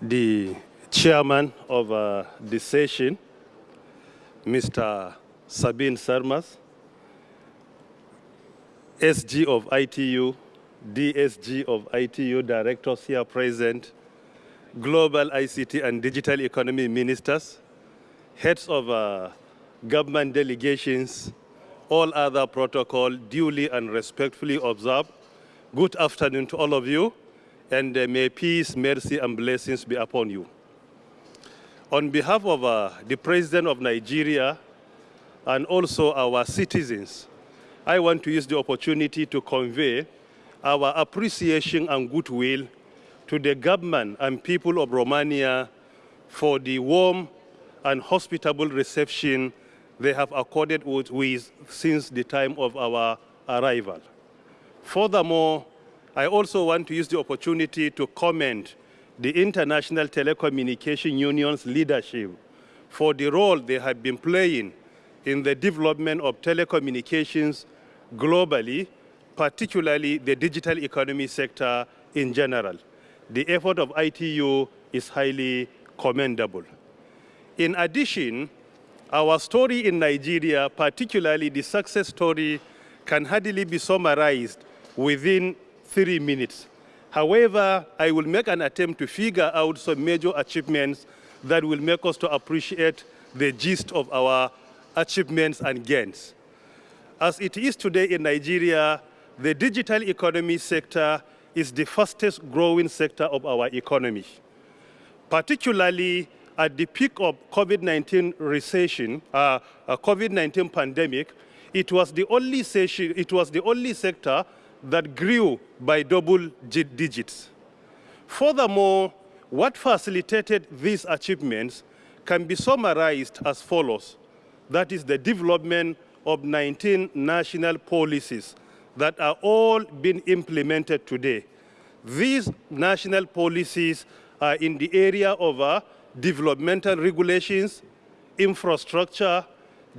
the chairman of uh, the session, Mr. Sabin Sârmaș, SG of ITU, DSG of ITU directors here present, global ICT and digital economy ministers, heads of uh, government delegations, all other protocol duly and respectfully observed. Good afternoon to all of you, and uh, may peace, mercy, and blessings be upon you. On behalf of uh, the President of Nigeria and also our citizens, I want to use the opportunity to convey our appreciation and goodwill to the government and people of Romania for the warm and hospitable reception they have accorded with, since the time of our arrival. Furthermore, I also want to use the opportunity to commend the International Telecommunication Union's leadership for the role they have been playing in the development of telecommunications globally, particularly the digital economy sector in general. The effort of ITU is highly commendable. In addition, our story in Nigeria, particularly the success story, can hardly be summarized within three minutes. However, I will make an attempt to figure out some major achievements that will make us to appreciate the gist of our achievements and gains. As it is today in Nigeria, the digital economy sector is the fastest growing sector of our economy. Particularly at the peak of COVID-19 recession, uh, uh, COVID-19 pandemic, it was the only session, it was the only sector that grew by double digits. Furthermore, what facilitated these achievements can be summarized as follows. That is the development of 19 national policies that are all being implemented today. These national policies are in the area of uh, developmental regulations, infrastructure,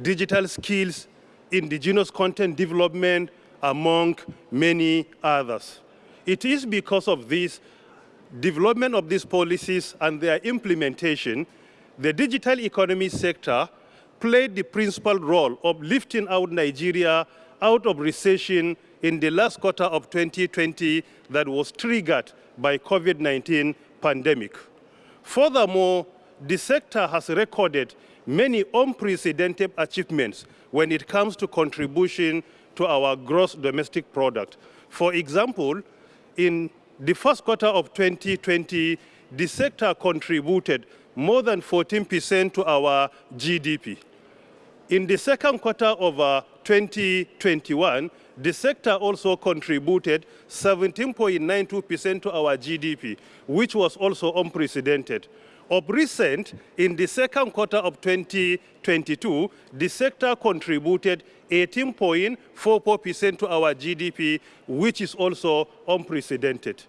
digital skills, indigenous content development, among many others. It is because of this development of these policies and their implementation, the digital economy sector played the principal role of lifting out Nigeria out of recession in the last quarter of 2020 that was triggered by COVID-19 pandemic. Furthermore, the sector has recorded many unprecedented achievements when it comes to contribution to our gross domestic product. For example, in the first quarter of 2020, the sector contributed more than 14% to our GDP. In the second quarter of uh, 2021, the sector also contributed 17.92% to our GDP, which was also unprecedented. Of recent, in the second quarter of 2022, the sector contributed 18.44% to our GDP, which is also unprecedented.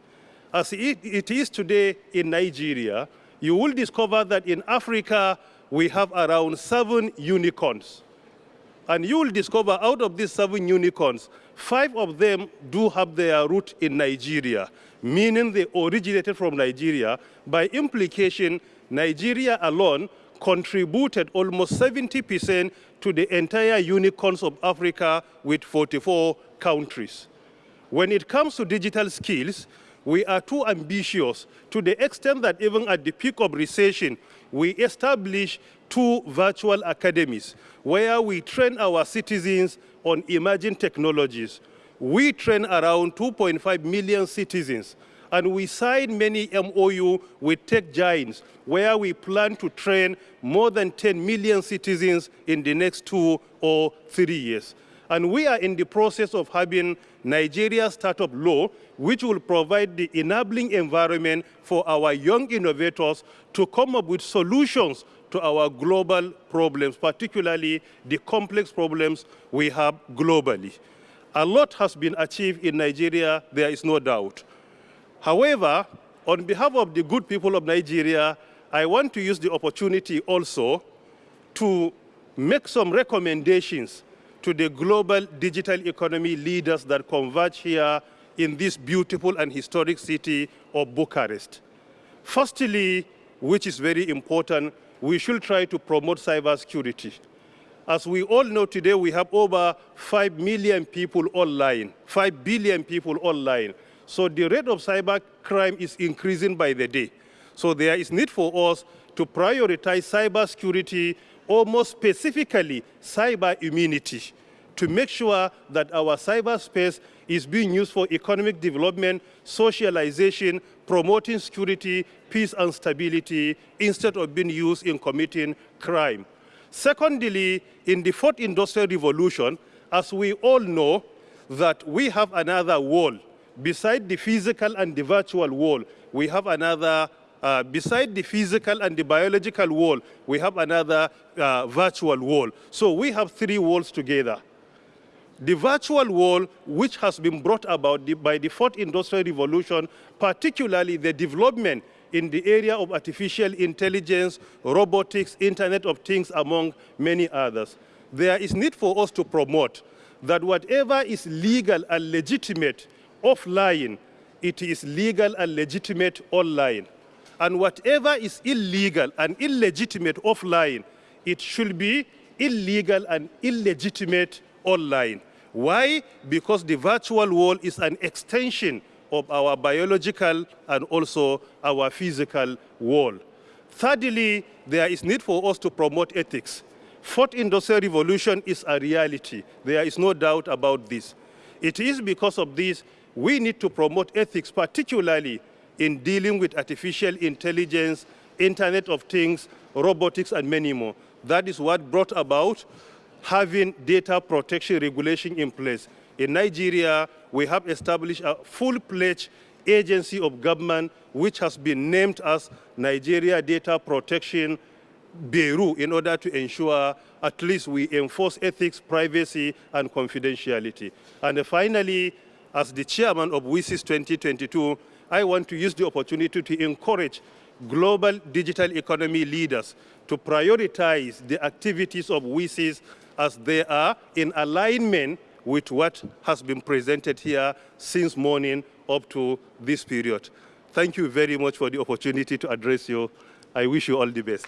As it, it is today in Nigeria, you will discover that in Africa, we have around seven unicorns. And you will discover out of these seven unicorns, five of them do have their root in Nigeria, meaning they originated from Nigeria. By implication, Nigeria alone contributed almost 70% to the entire unicorns of Africa with 44 countries. When it comes to digital skills, we are too ambitious to the extent that even at the peak of recession, we established two virtual academies where we train our citizens on emerging technologies. We train around 2.5 million citizens and we signed many MOU with tech giants where we plan to train more than 10 million citizens in the next two or three years. And we are in the process of having Nigeria startup law, which will provide the enabling environment for our young innovators to come up with solutions to our global problems, particularly the complex problems we have globally. A lot has been achieved in Nigeria, there is no doubt. However, on behalf of the good people of Nigeria, I want to use the opportunity also to make some recommendations to the global digital economy leaders that converge here in this beautiful and historic city of Bucharest. Firstly, which is very important, we should try to promote cybersecurity. As we all know today, we have over 5 million people online, 5 billion people online. So the rate of cyber crime is increasing by the day. So there is need for us to prioritize cybersecurity, almost specifically cyber immunity, to make sure that our cyberspace is being used for economic development, socialization, promoting security, peace and stability, instead of being used in committing crime. Secondly, in the fourth industrial revolution, as we all know, that we have another wall. Beside the physical and the virtual wall, we have another uh, beside the physical and the biological wall, we have another uh, virtual wall. So we have three walls together. The virtual wall, which has been brought about by the fourth industrial revolution, particularly the development in the area of artificial intelligence, robotics, Internet of Things, among many others. There is need for us to promote that whatever is legal and legitimate offline, it is legal and legitimate online. And whatever is illegal and illegitimate offline, it should be illegal and illegitimate online. Why? Because the virtual world is an extension of our biological and also our physical world. Thirdly, there is need for us to promote ethics. Fourth industrial revolution is a reality. There is no doubt about this. It is because of this we need to promote ethics, particularly in dealing with artificial intelligence, Internet of Things, robotics, and many more. That is what brought about having data protection regulation in place. In Nigeria, we have established a full-fledged agency of government which has been named as Nigeria Data Protection Bureau in order to ensure at least we enforce ethics, privacy, and confidentiality. And finally, as the chairman of WSIS 2022, I want to use the opportunity to encourage global digital economy leaders to prioritize the activities of WSIS as they are in alignment with what has been presented here since morning up to this period. Thank you very much for the opportunity to address you. I wish you all the best.